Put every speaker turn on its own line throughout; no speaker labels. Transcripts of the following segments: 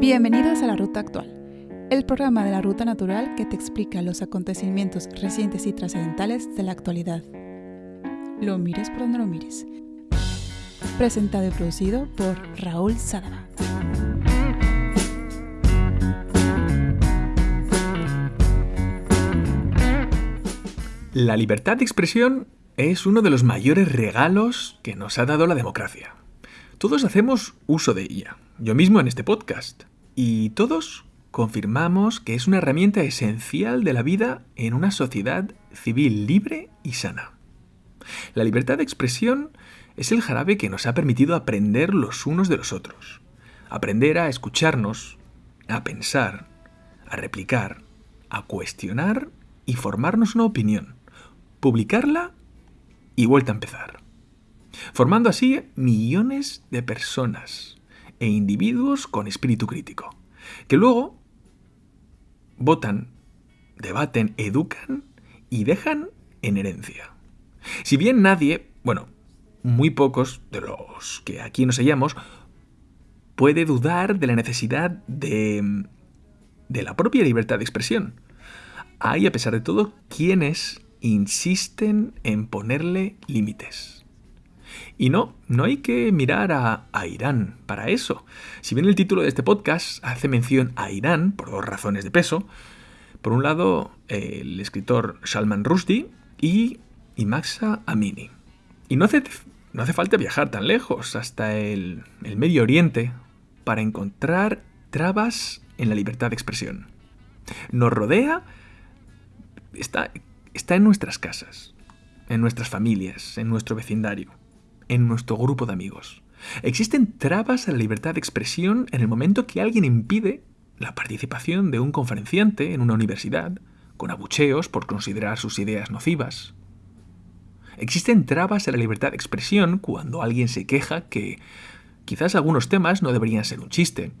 Bienvenidos a La Ruta Actual, el programa de la Ruta Natural que te explica los acontecimientos recientes y trascendentales de la actualidad. Lo mires por donde lo mires. Presentado y producido por Raúl Sadaba.
La libertad de expresión es uno de los mayores regalos que nos ha dado la democracia. Todos hacemos uso de ella, yo mismo en este podcast, y todos confirmamos que es una herramienta esencial de la vida en una sociedad civil libre y sana. La libertad de expresión es el jarabe que nos ha permitido aprender los unos de los otros, aprender a escucharnos, a pensar, a replicar, a cuestionar y formarnos una opinión, publicarla y vuelta a empezar. Formando así millones de personas e individuos con espíritu crítico, que luego votan, debaten, educan y dejan en herencia. Si bien nadie, bueno, muy pocos de los que aquí nos hallamos, puede dudar de la necesidad de, de la propia libertad de expresión. Hay, a pesar de todo, quienes insisten en ponerle límites. Y no, no hay que mirar a, Irán para eso. Si bien el título de este podcast hace mención a Irán por dos razones de peso, por un lado el escritor Salman Rushdie y, Maxa Amini. Y no hace, no hace falta viajar tan lejos, hasta el, el Medio Oriente, para encontrar trabas en la libertad de expresión. Nos rodea, está está en nuestras casas, en nuestras familias, en nuestro vecindario, en nuestro grupo de amigos. Existen trabas a la libertad de expresión en el momento que alguien impide la participación de un conferenciante en una universidad, con abucheos por considerar sus ideas nocivas. Existen trabas a la libertad de expresión cuando alguien se queja que quizás algunos temas no deberían ser un chiste,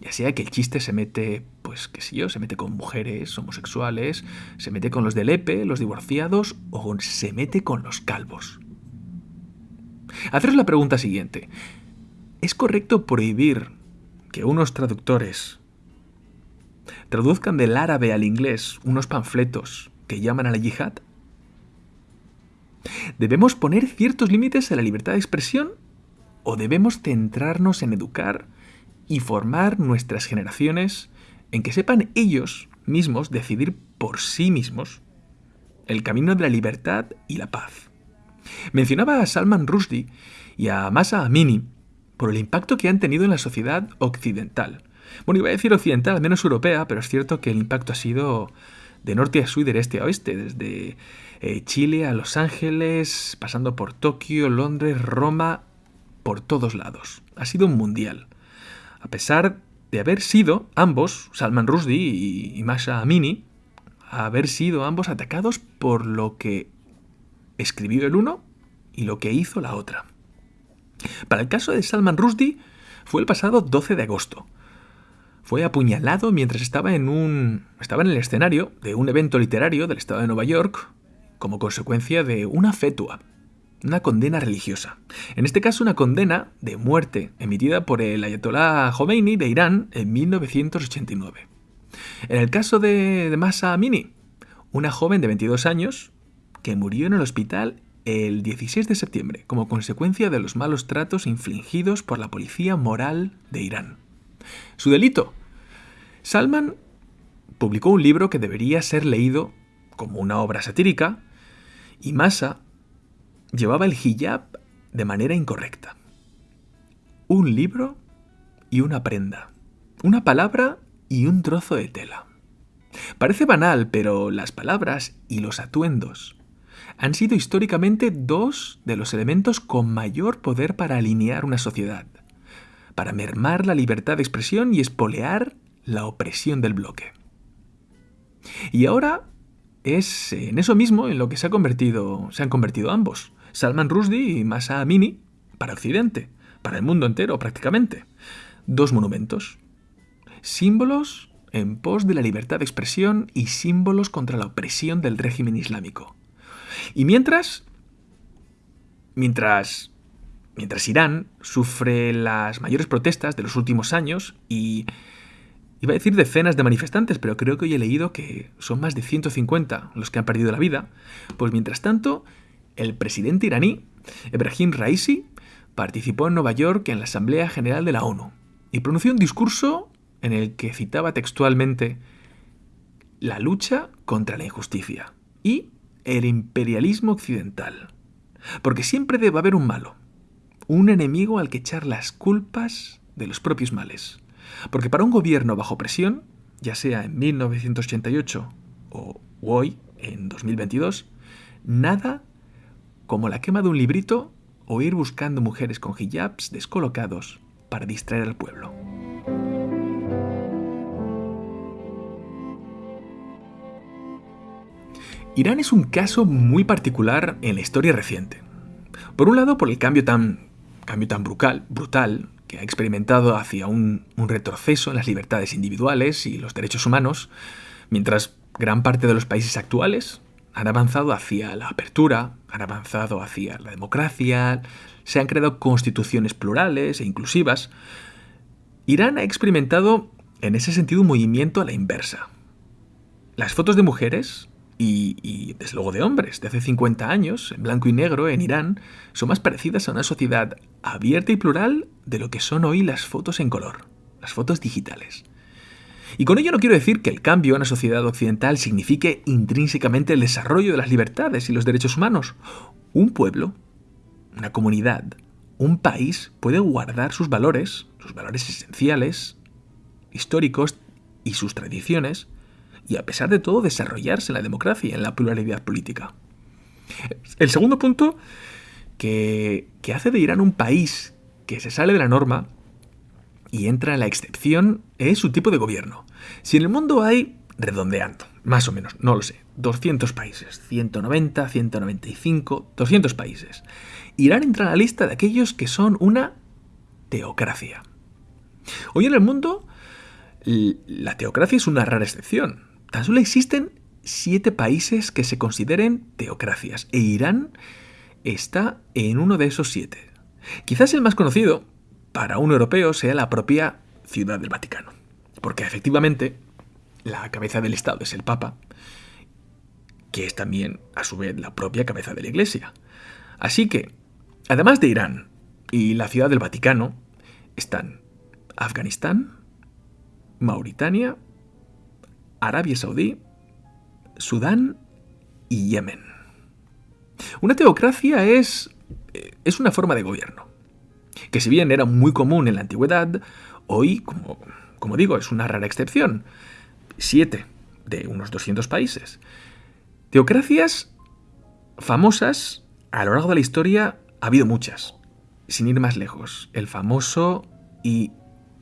ya sea que el chiste se mete, pues qué sé yo, se mete con mujeres homosexuales, se mete con los del EPE, los divorciados, o se mete con los calvos. Haceros la pregunta siguiente. ¿Es correcto prohibir que unos traductores traduzcan del árabe al inglés unos panfletos que llaman a la yihad? ¿Debemos poner ciertos límites a la libertad de expresión o debemos centrarnos en educar y formar nuestras generaciones en que sepan ellos mismos decidir por sí mismos el camino de la libertad y la paz. Mencionaba a Salman Rushdie y a Masa Amini por el impacto que han tenido en la sociedad occidental. Bueno, iba a decir occidental, al menos europea, pero es cierto que el impacto ha sido de norte a sur y de este a oeste, desde eh, Chile a Los Ángeles, pasando por Tokio, Londres, Roma, por todos lados. Ha sido un mundial a pesar de haber sido ambos, Salman Rushdie y, Masha Amini, haber sido ambos atacados por lo que escribió el uno y lo que hizo la otra. Para el caso de Salman Rushdie fue el pasado 12 de agosto. Fue apuñalado mientras estaba en un estaba en el escenario de un evento literario del estado de Nueva York como consecuencia de una fetua una condena religiosa. En este caso, una condena de muerte emitida por el Ayatollah Khomeini de Irán en 1989. En el caso de, de Masa Amini, una joven de 22 años que murió en el hospital el 16 de septiembre como consecuencia de los malos tratos infligidos por la policía moral de Irán. Su delito. Salman publicó un libro que debería ser leído como una obra satírica y Masa llevaba el hijab de manera incorrecta. Un libro y una prenda. Una palabra y un trozo de tela. Parece banal, pero las palabras y los atuendos han sido históricamente dos de los elementos con mayor poder para alinear una sociedad, para mermar la libertad de expresión y espolear la opresión del bloque. Y ahora es en eso mismo en lo que se, convertido, se han convertido ambos. Salman Rushdie y Masa Amini para Occidente, para el mundo entero prácticamente. Dos monumentos. Símbolos en pos de la libertad de expresión y símbolos contra la opresión del régimen islámico. Y mientras, mientras mientras Irán sufre las mayores protestas de los últimos años y iba a decir decenas de manifestantes, pero creo que hoy he leído que son más de 150 los que han perdido la vida, pues mientras tanto, el presidente iraní, Ebrahim Raisi, participó en Nueva York en la Asamblea General de la ONU y pronunció un discurso en el que citaba textualmente la lucha contra la injusticia y el imperialismo occidental. Porque siempre debe haber un malo, un enemigo al que echar las culpas de los propios males. Porque para un gobierno bajo presión, ya sea en 1988 o hoy, en 2022, nada como la quema de un librito o ir buscando mujeres con hijabs descolocados para distraer al pueblo. Irán es un caso muy particular en la historia reciente. Por un lado, por el cambio tan, cambio tan brutal, brutal que ha experimentado hacia un, un retroceso en las libertades individuales y los derechos humanos, mientras gran parte de los países actuales han avanzado hacia la apertura, han avanzado hacia la democracia, se han creado constituciones plurales e inclusivas. Irán ha experimentado en ese sentido un movimiento a la inversa. Las fotos de mujeres y, desde luego de hombres de hace 50 años, en blanco y negro, en Irán, son más parecidas a una sociedad abierta y plural de lo que son hoy las fotos en color, las fotos digitales. Y con ello no quiero decir que el cambio en la sociedad occidental signifique intrínsecamente el desarrollo de las libertades y los derechos humanos. Un pueblo, una comunidad, un país puede guardar sus valores, sus valores esenciales, históricos y sus tradiciones, y a pesar de todo desarrollarse en la democracia en la pluralidad política. El segundo punto que, que hace de Irán un país que se sale de la norma y entra en la excepción es su tipo de gobierno. Si en el mundo hay, redondeando, más o menos, no lo sé, 200 países, 190, 195, 200 países. Irán entra en la lista de aquellos que son una teocracia. Hoy en el mundo, la teocracia es una rara excepción. Tan solo existen siete países que se consideren teocracias e Irán está en uno de esos siete. Quizás el más conocido para un europeo sea la propia Ciudad del Vaticano, porque efectivamente la cabeza del Estado es el Papa, que es también a su vez la propia cabeza de la Iglesia. Así que, además de Irán y la Ciudad del Vaticano, están Afganistán, Mauritania, Arabia Saudí, Sudán y Yemen. Una teocracia es, eh, es una forma de gobierno, que si bien era muy común en la antigüedad, hoy, como, como digo, es una rara excepción. Siete de unos 200 países. Teocracias famosas a lo largo de la historia ha habido muchas. Sin ir más lejos, el famoso y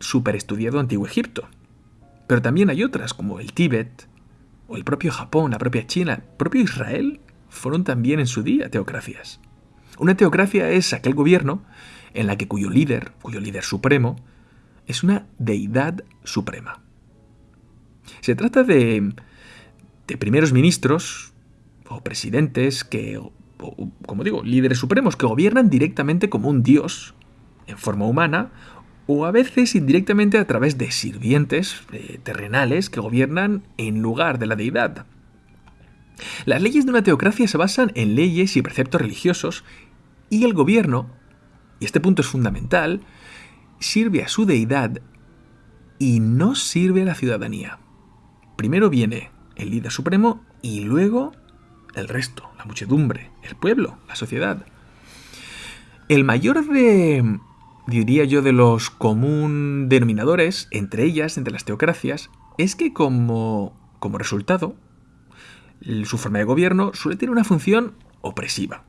superestudiado Antiguo Egipto, pero también hay otras, como el Tíbet, o el propio Japón, la propia China, el propio Israel, fueron también en su día teocracias. Una teocracia es aquel gobierno en la que cuyo líder, cuyo líder supremo, es una deidad suprema. Se trata de, de primeros ministros o presidentes que, como digo, líderes supremos que gobiernan directamente como un dios en forma humana o a veces indirectamente a través de sirvientes eh, terrenales que gobiernan en lugar de la deidad. Las leyes de una teocracia se basan en leyes y preceptos religiosos y el gobierno, y este punto es fundamental, sirve a su deidad y no sirve a la ciudadanía. Primero viene el líder supremo y luego el resto, la muchedumbre, el pueblo, la sociedad. El mayor de diría yo, de los común denominadores, entre ellas, entre las teocracias, es que como, como resultado, su forma de gobierno suele tener una función opresiva.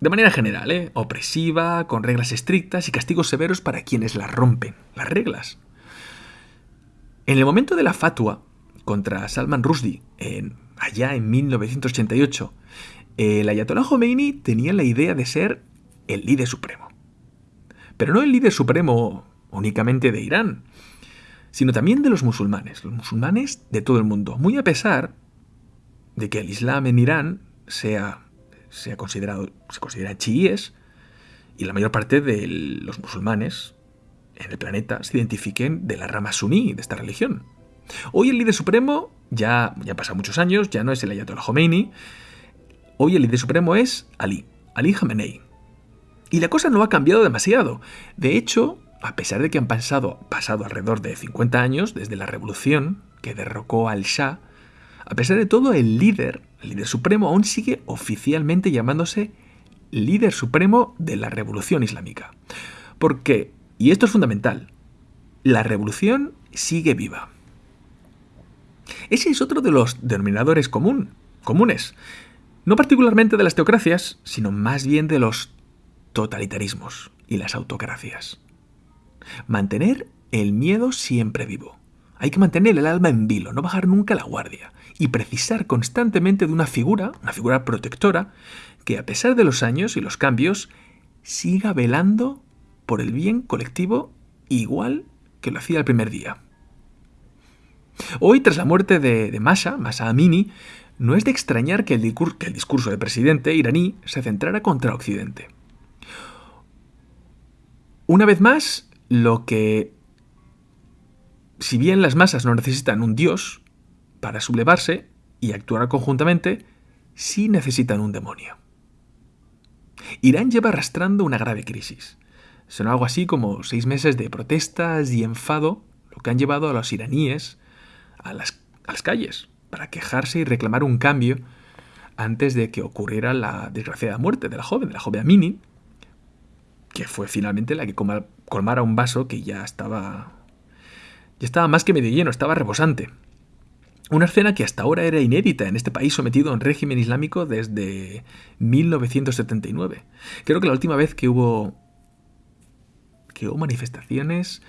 De manera general, ¿eh? opresiva, con reglas estrictas y castigos severos para quienes las rompen, las reglas. En el momento de la fatua contra Salman Rushdie, en, allá en 1988, el Ayatollah Khomeini tenía la idea de ser el líder supremo pero no el líder supremo únicamente de Irán, sino también de los musulmanes, los musulmanes de todo el mundo, muy a pesar de que el Islam en Irán sea, sea considerado, se considera chiíes y la mayor parte de los musulmanes en el planeta se identifiquen de la rama suní de esta religión. Hoy el líder supremo, ya, ya muchos años, ya no es el Ayatollah Khomeini, hoy el líder supremo es Ali, Ali Khamenei. Y la cosa no ha cambiado demasiado. De hecho, a pesar de que han pasado, pasado alrededor de 50 años desde la revolución que derrocó al Shah, a pesar de todo, el líder, el líder supremo, aún sigue oficialmente llamándose líder supremo de la revolución islámica. Porque, y esto es fundamental, la revolución sigue viva. Ese es otro de los denominadores común, comunes, no particularmente de las teocracias, sino más bien de los totalitarismos y las autocracias. Mantener el miedo siempre vivo. Hay que mantener el alma en vilo, no bajar nunca la guardia y precisar constantemente de una figura, una figura protectora, que a pesar de los años y los cambios, siga velando por el bien colectivo igual que lo hacía el primer día. Hoy, tras la muerte de, de Masha, Masa Amini, no es de extrañar que el, que el discurso del presidente iraní se centrara contra Occidente. Una vez más, lo que, si bien las masas no necesitan un dios para sublevarse y actuar conjuntamente, sí necesitan un demonio. Irán lleva arrastrando una grave crisis. Son algo así como seis meses de protestas y enfado, lo que han llevado a los iraníes a las, calles para quejarse y reclamar un cambio antes de que ocurriera la desgraciada muerte de la joven, de la joven Amini, que fue finalmente la que colmara un vaso que ya estaba ya estaba más que medio lleno, estaba rebosante. Una escena que hasta ahora era inédita en este país sometido a un régimen islámico desde 1979. Creo que la última vez que hubo que hubo manifestaciones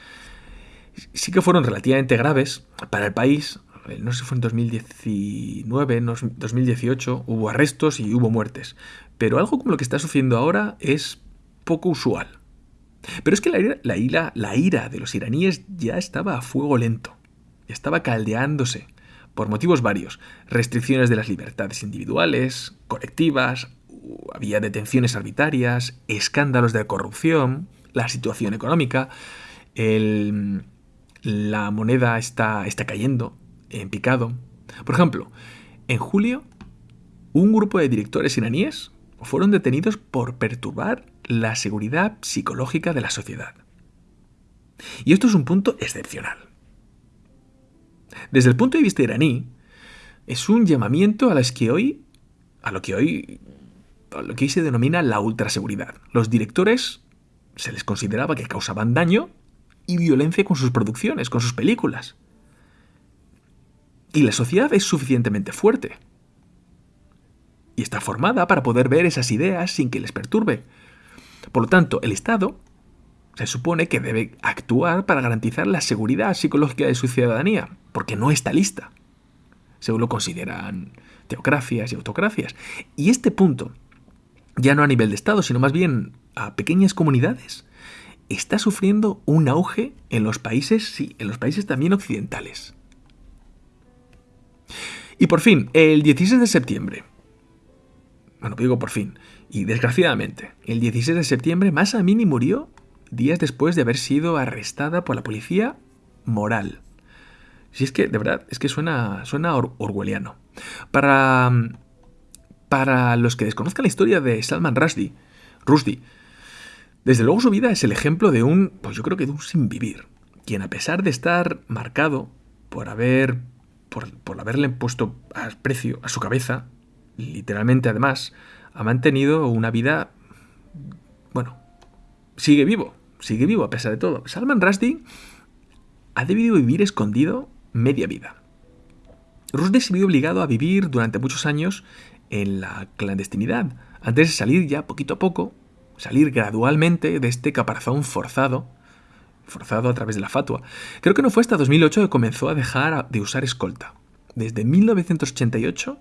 sí que fueron relativamente graves para el país. No sé si fue en 2019, 2018, hubo arrestos y hubo muertes. Pero algo como lo que está sucediendo ahora es poco usual. Pero es que la ira, la, de los iraníes ya estaba a fuego lento, ya estaba caldeándose, por motivos varios. Restricciones de las libertades individuales, colectivas, había detenciones arbitrarias, escándalos de corrupción, la situación económica, la moneda está, está cayendo en picado. Por ejemplo, en julio, un grupo de directores iraníes fueron detenidos por perturbar la seguridad psicológica de la sociedad. Y esto es un punto excepcional. Desde el punto de vista iraní, es un llamamiento a las que hoy, a lo que hoy, a lo que hoy se denomina la ultraseguridad. Los directores se les consideraba que causaban daño y violencia con sus producciones, con sus películas. Y la sociedad es suficientemente fuerte. Y está formada para poder ver esas ideas sin que les perturbe. Por lo tanto, el Estado se supone que debe actuar para garantizar la seguridad psicológica de su ciudadanía, porque no está lista, según lo consideran teocracias y autocracias. Y este punto, ya no a nivel de Estado, sino más bien a pequeñas comunidades, está sufriendo un auge en los países, sí, en los países también occidentales. Y por fin, el 16 de septiembre, bueno, digo por fin, y desgraciadamente, el 16 de septiembre Masa Amini murió días después de haber sido arrestada por la policía moral. Si es que, de verdad, es que suena, suena orwelliano. Para, para los que desconozcan la historia de Salman Rushdie, Rushdie, desde luego su vida es el ejemplo de un, pues yo creo que de un sin vivir, quien a pesar de estar marcado por haber, por, por haberle puesto a precio a su cabeza, literalmente además, ha mantenido una vida, bueno, sigue vivo, sigue vivo a pesar de todo. Salman Rushdie ha debido vivir escondido media vida. Rushdie se vio obligado a vivir durante muchos años en la clandestinidad, antes de salir ya poquito a poco, salir gradualmente de este caparazón forzado, forzado a través de la fatua. Creo que no fue hasta 2008 que comenzó a dejar de usar escolta. Desde 1988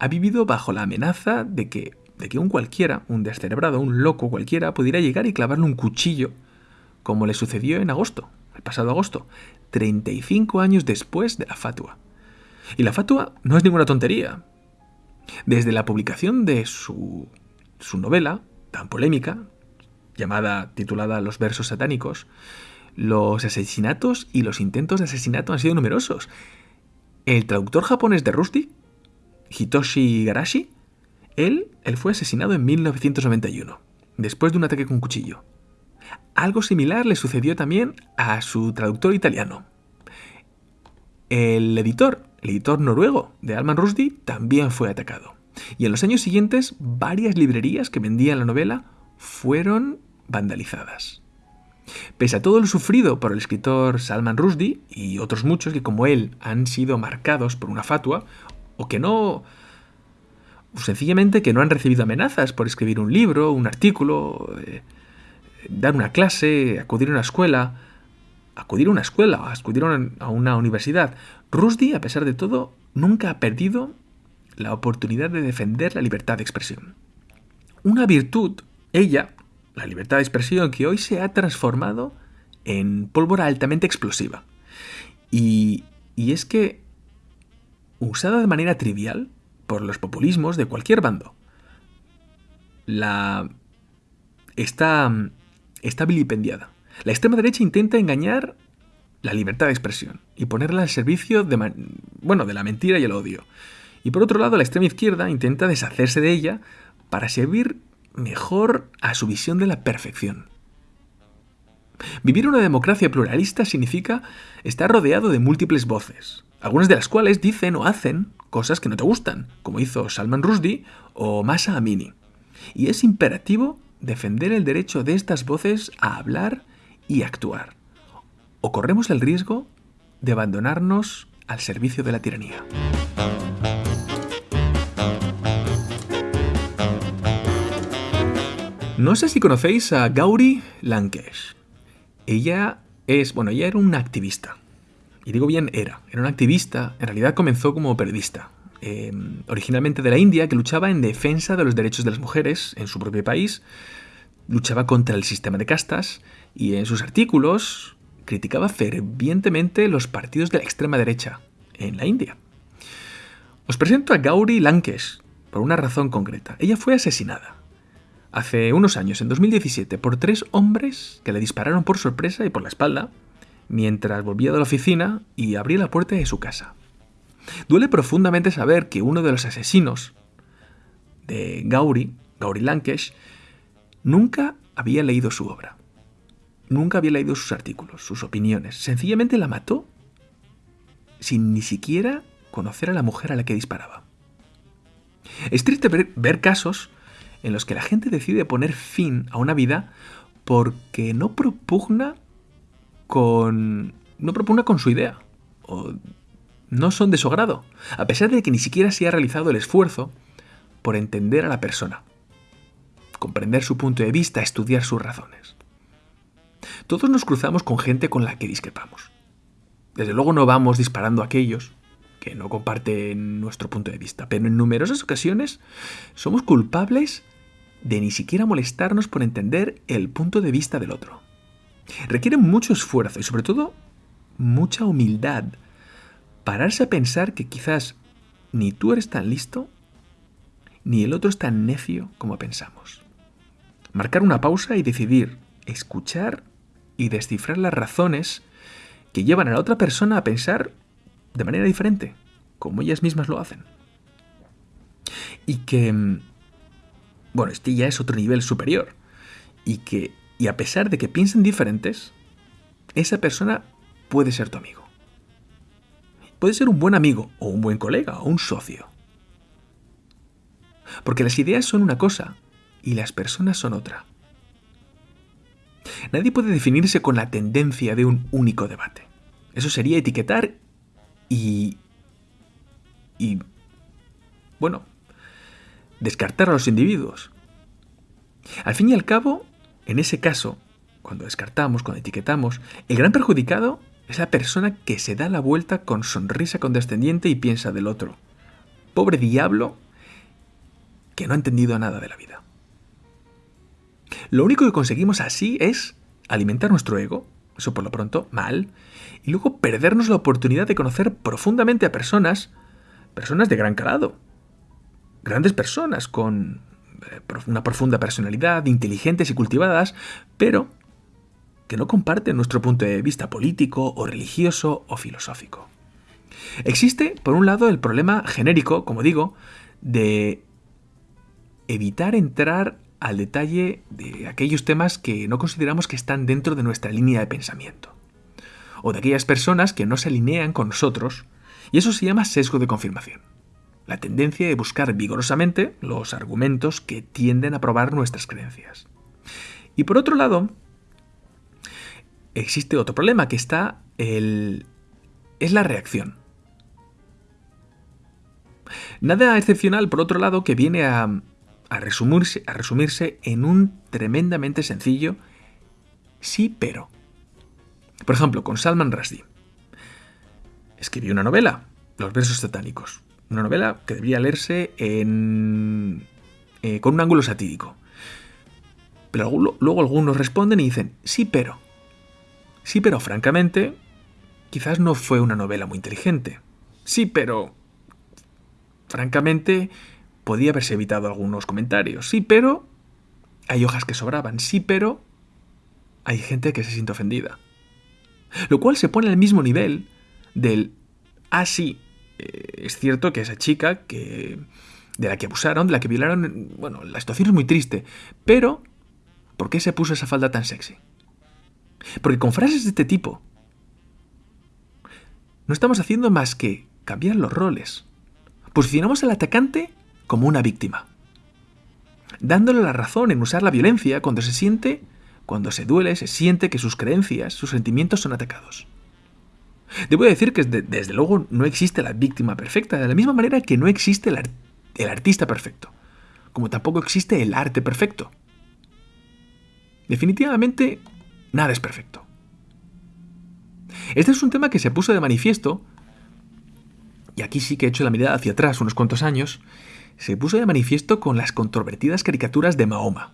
ha vivido bajo la amenaza de que, de que un cualquiera, un descerebrado, un loco cualquiera, pudiera llegar y clavarle un cuchillo, como le sucedió en agosto, el pasado agosto, 35 años después de la fatua. Y la fatua no es ninguna tontería. Desde la publicación de su, su novela, tan polémica, llamada, titulada Los versos satánicos, los asesinatos y los intentos de asesinato han sido numerosos. El traductor japonés de Rusty, Hitoshi Garashi, él, él fue asesinado en 1991, después de un ataque con cuchillo. Algo similar le sucedió también a su traductor italiano. El editor, el editor noruego de Alman Rushdie, también fue atacado. Y en los años siguientes, varias librerías que vendían la novela fueron vandalizadas. Pese a todo lo sufrido por el escritor Salman Rushdie y otros muchos que como él han sido marcados por una fatua o que no sencillamente que no han recibido amenazas por escribir un libro, un artículo, eh, dar una clase, acudir a una escuela, acudir a una escuela, acudir a una universidad. Rushdie, a pesar de todo, nunca ha perdido la oportunidad de defender la libertad de expresión. Una virtud, ella, la libertad de expresión, que hoy se ha transformado en pólvora altamente explosiva. Y, y es que, usada de manera trivial por los populismos de cualquier bando, la está, está vilipendiada. La extrema derecha intenta engañar la libertad de expresión y ponerla al servicio de, bueno, de la mentira y el odio. Y por otro lado, la extrema izquierda intenta deshacerse de ella para servir mejor a su visión de la perfección. Vivir una democracia pluralista significa estar rodeado de múltiples voces, algunas de las cuales dicen o hacen cosas que no te gustan, como hizo Salman Rushdie o Masa Amini. Y es imperativo defender el derecho de estas voces a hablar y actuar. O corremos el riesgo de abandonarnos al servicio de la tiranía. No sé si conocéis a Gauri Lankesh. Ella es, bueno, ella era una activista. Y digo bien era, era una activista, en realidad comenzó como periodista. Em, originalmente de la India, que luchaba en defensa de los derechos de las mujeres en su propio país, luchaba contra el sistema de castas y en sus artículos criticaba fervientemente los partidos de la extrema derecha en la India. Os presento a Gauri Lankesh por una razón concreta. Ella fue asesinada hace unos años, en 2017, por tres hombres que le dispararon por sorpresa y por la espalda mientras volvía de la oficina y abría la puerta de su casa. Duele profundamente saber que uno de los asesinos de Gauri, Gauri Lankesh, nunca había leído su obra. Nunca había leído sus artículos, sus opiniones. Sencillamente la mató sin ni siquiera conocer a la mujer a la que disparaba. Es triste ver, ver casos en los que la gente decide poner fin a una vida porque no propugna con. no propugna con su idea. O no son de su agrado. A pesar de que ni siquiera se ha realizado el esfuerzo por entender a la persona. Comprender su punto de vista, estudiar sus razones. Todos nos cruzamos con gente con la que discrepamos. Desde luego no vamos disparando a aquellos que no comparten nuestro punto de vista, pero en numerosas ocasiones somos culpables de ni siquiera molestarnos por entender el punto de vista del otro. Requiere mucho esfuerzo y sobre todo mucha humildad pararse a pensar que quizás ni tú eres tan listo ni el otro es tan necio como pensamos. Marcar una pausa y decidir escuchar y descifrar las razones que llevan a la otra persona a pensar de manera diferente, como ellas mismas lo hacen. Y que mm, bueno, este ya es otro nivel superior. Y que, y a pesar de que piensen diferentes, esa persona puede ser tu amigo. Puede ser un buen amigo, o un buen colega, o un socio. Porque las ideas son una cosa y las personas son otra. Nadie puede definirse con la tendencia de un único debate. Eso sería etiquetar y... y... bueno, descartar a los individuos. Al fin y al cabo, en ese caso, cuando descartamos, cuando etiquetamos, el gran perjudicado es la persona que se da la vuelta con sonrisa condescendiente y piensa del otro. Pobre diablo que no ha entendido nada de la vida. Lo único que conseguimos así es alimentar nuestro ego, eso por lo pronto, mal, y luego perdernos la oportunidad de conocer profundamente a personas, personas de gran calado, grandes personas con eh, una profunda personalidad, inteligentes y cultivadas, pero que no comparten nuestro punto de vista político o religioso o filosófico. Existe, por un lado, el problema genérico, como digo, de evitar entrar al detalle de aquellos temas que no consideramos que están dentro de nuestra línea de pensamiento, o de aquellas personas que no se alinean con nosotros, y eso se llama sesgo de confirmación, la tendencia de buscar vigorosamente los argumentos que tienden a probar nuestras creencias. Y por otro lado, existe otro problema que está el es la reacción. Nada excepcional, por otro lado, que viene a, resumirse, a resumirse en un tremendamente sencillo sí pero. Por ejemplo, con Salman Rushdie. Escribió una novela, Los versos satánicos. Una novela que debería leerse en, eh, con un ángulo satírico. Pero luego algunos responden y dicen, sí, pero. Sí, pero francamente, quizás no fue una novela muy inteligente. Sí, pero Francamente, podía haberse evitado algunos comentarios. Sí, pero hay hojas que sobraban. Sí, pero hay gente que se siente ofendida. Lo cual se pone al mismo nivel del, ah, sí, eh, es cierto que esa chica que, de la que abusaron, de la que violaron, bueno, la situación es muy triste, pero ¿por qué se puso esa falda tan sexy? Porque con frases de este tipo, no estamos haciendo más que cambiar los roles. Posicionamos al atacante como una víctima, dándole la razón en usar la violencia cuando se siente, cuando se duele, se siente que sus creencias, sus sentimientos son atacados. Debo decir que desde luego no existe la víctima perfecta, de la misma manera que no existe el, artista perfecto, como tampoco existe el arte perfecto. Definitivamente, nada es perfecto. Este es un tema que se puso de manifiesto y aquí sí que he hecho la mirada hacia atrás unos cuantos años, se puso de manifiesto con las controvertidas caricaturas de Mahoma.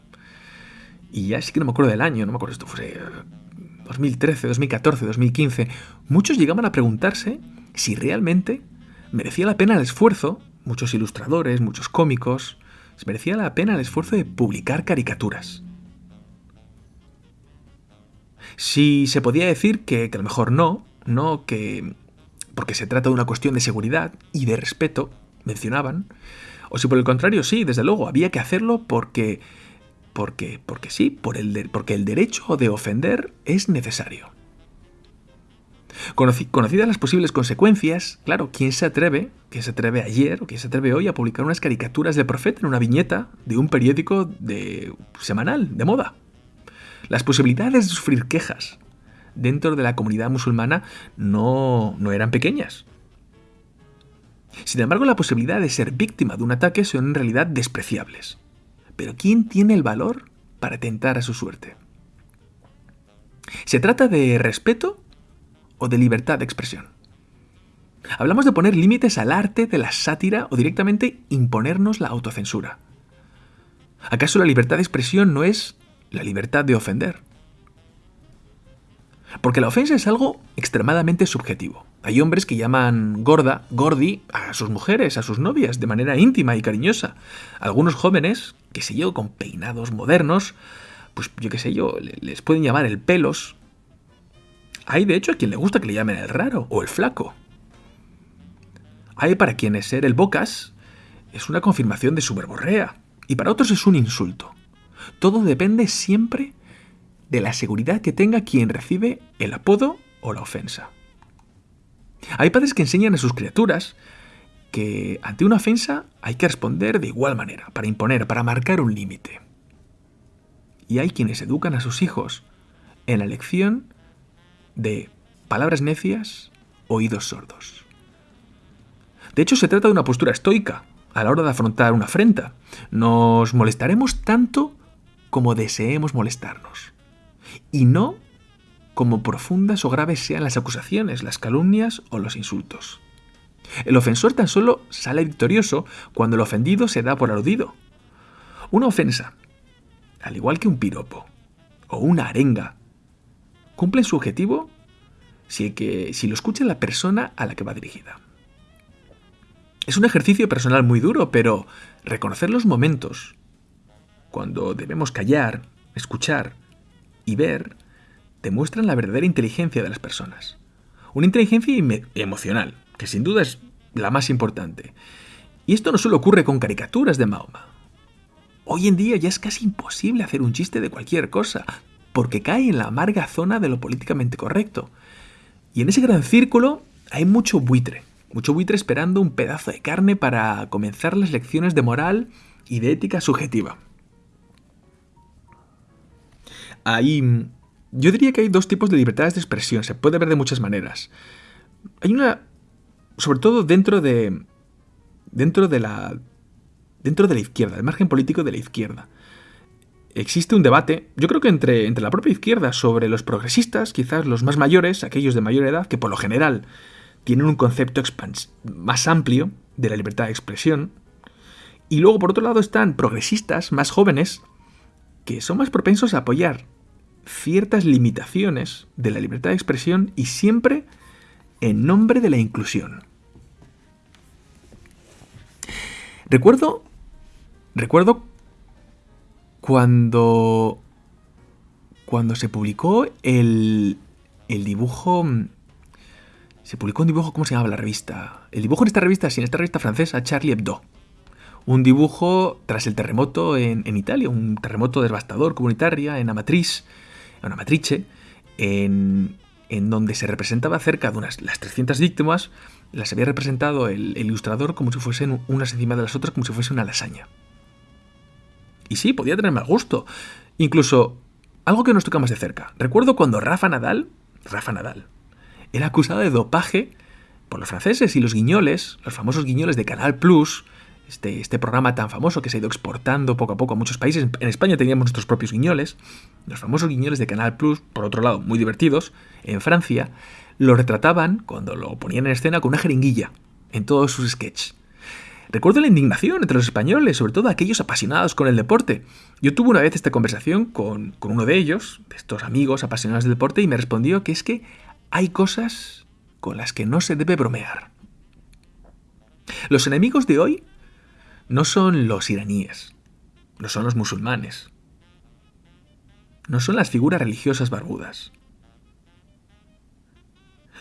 Y ya sí que no me acuerdo del año, no me acuerdo, esto fue 2013, 2014, 2015. Muchos llegaban a preguntarse si realmente merecía la pena el esfuerzo, muchos ilustradores, muchos cómicos, merecía la pena el esfuerzo de publicar caricaturas. Si se podía decir que, que a lo mejor no, no, que porque se trata de una cuestión de seguridad y de respeto, mencionaban, o si por el contrario sí, desde luego, había que hacerlo porque porque porque sí, porque el derecho de ofender es necesario. conocidas las posibles consecuencias, claro, ¿quién se atreve, quién se atreve ayer o quién se atreve hoy a publicar unas caricaturas del profeta en una viñeta de un periódico de semanal, de moda? Las posibilidades de sufrir quejas, dentro de la comunidad musulmana no, no eran pequeñas. Sin embargo, la posibilidad de ser víctima de un ataque son en realidad despreciables. Pero ¿quién tiene el valor para tentar a su suerte? ¿Se trata de respeto o de libertad de expresión? Hablamos de poner límites al arte de la sátira o directamente imponernos la autocensura. ¿Acaso la libertad de expresión no es la libertad de ofender? Porque la ofensa es algo extremadamente subjetivo. Hay hombres que llaman gorda, gordi, a sus mujeres, a sus novias, de manera íntima y cariñosa. Algunos jóvenes, que sé yo, con peinados modernos, pues yo qué sé yo, les pueden llamar el pelos. Hay de hecho a quien le gusta que le llamen el raro o el flaco. Hay para quienes ser el bocas es una confirmación de su verborrea y para otros es un insulto. Todo depende siempre de la seguridad que tenga quien recibe el apodo o la ofensa. Hay padres que enseñan a sus criaturas que ante una ofensa hay que responder de igual manera, para imponer, para marcar un límite. Y hay quienes educan a sus hijos en la lección de palabras necias, oídos sordos. De hecho, se trata de una postura estoica a la hora de afrontar una afrenta. Nos molestaremos tanto como deseemos molestarnos y no como profundas o graves sean las acusaciones, las calumnias o los insultos. El ofensor tan solo sale victorioso cuando el ofendido se da por aludido. Una ofensa, al igual que un piropo o una arenga, cumple su objetivo si, que, si lo escucha la persona a la que va dirigida. Es un ejercicio personal muy duro, pero reconocer los momentos cuando debemos callar, escuchar y ver, demuestran la verdadera inteligencia de las personas. Una inteligencia emocional, que sin duda es la más importante. Y esto no solo ocurre con caricaturas de Mahoma. Hoy en día ya es casi imposible hacer un chiste de cualquier cosa, porque cae en la amarga zona de lo políticamente correcto. Y en ese gran círculo hay mucho buitre, mucho buitre esperando un pedazo de carne para comenzar las lecciones de moral y de ética subjetiva. Ahí, yo diría que hay dos tipos de libertades de expresión, se puede ver de muchas maneras. Hay una, sobre todo dentro de, dentro de la, dentro de la izquierda, el margen político de la izquierda. Existe un debate, yo creo que entre, entre la propia izquierda, sobre los progresistas, quizás los más mayores, aquellos de mayor edad, que por lo general tienen un concepto más amplio de la libertad de expresión. Y luego, por otro lado, están progresistas más jóvenes que son más propensos a apoyar ciertas limitaciones de la libertad de expresión y siempre en nombre de la inclusión. Recuerdo. Recuerdo cuando. Cuando se publicó el. El dibujo se publicó un dibujo, ¿cómo se llamaba la revista? El dibujo en esta revista, sí, en esta revista francesa, Charlie Hebdo. Un dibujo tras el terremoto en, Italia, un terremoto devastador comunitaria en Amatrice, en Amatrice, en, en donde se representaba cerca de unas las 300 víctimas, las había representado el, el, ilustrador como si fuesen unas encima de las otras, como si fuese una lasaña. Y sí, podía tener mal gusto. Incluso algo que nos toca más de cerca. Recuerdo cuando Rafa Nadal, Rafa Nadal, era acusado de dopaje por los franceses y los guiñoles, los famosos guiñoles de Canal Plus, este, este programa tan famoso que se ha ido exportando poco a poco a muchos países. En España teníamos nuestros propios guiñoles, los famosos guiñoles de Canal Plus, por otro lado, muy divertidos. En Francia lo retrataban, cuando lo ponían en escena, con una jeringuilla en todos sus sketches. Recuerdo la indignación entre los españoles, sobre todo aquellos apasionados con el deporte. Yo tuve una vez esta conversación con, con uno de ellos, de estos amigos apasionados del deporte, y me respondió que es que hay cosas con las que no se debe bromear. Los enemigos de hoy no son los iraníes, no son los musulmanes, no son las figuras religiosas barbudas.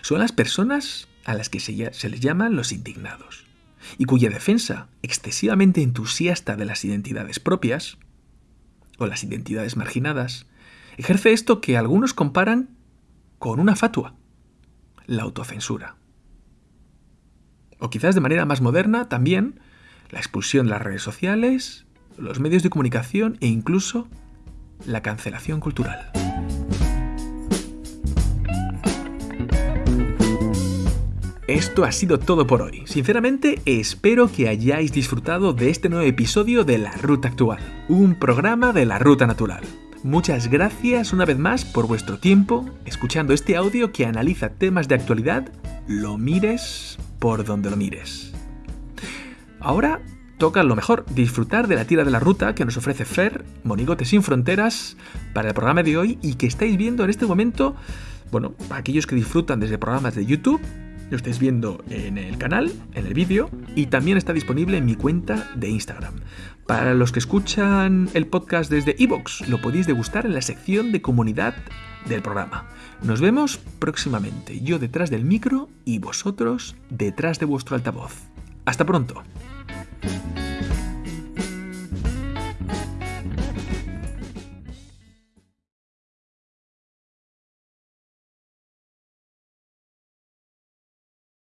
Son las personas a las que se, les llaman los indignados, y cuya defensa excesivamente entusiasta de las identidades propias, o las identidades marginadas, ejerce esto que algunos comparan con una fatua, la autocensura. O quizás de manera más moderna también la expulsión de las redes sociales, los medios de comunicación e incluso la cancelación cultural. Esto ha sido todo por hoy. Sinceramente, espero que hayáis disfrutado de este nuevo episodio de La Ruta Actual, un programa de la Ruta Natural. Muchas gracias una vez más por vuestro tiempo escuchando este audio que analiza temas de actualidad, lo mires por donde lo mires. Ahora toca lo mejor, disfrutar de la tira de la ruta que nos ofrece Fer, Monigote sin Fronteras, para el programa de hoy y que estáis viendo en este momento, bueno, aquellos que disfrutan desde programas de YouTube lo estáis viendo en el canal, en el vídeo, y también está disponible en mi cuenta de Instagram. Para los que escuchan el podcast desde Evox, lo podéis degustar en la sección de comunidad del programa. Nos vemos próximamente, yo detrás del micro y vosotros detrás de vuestro altavoz. Hasta pronto. Bye.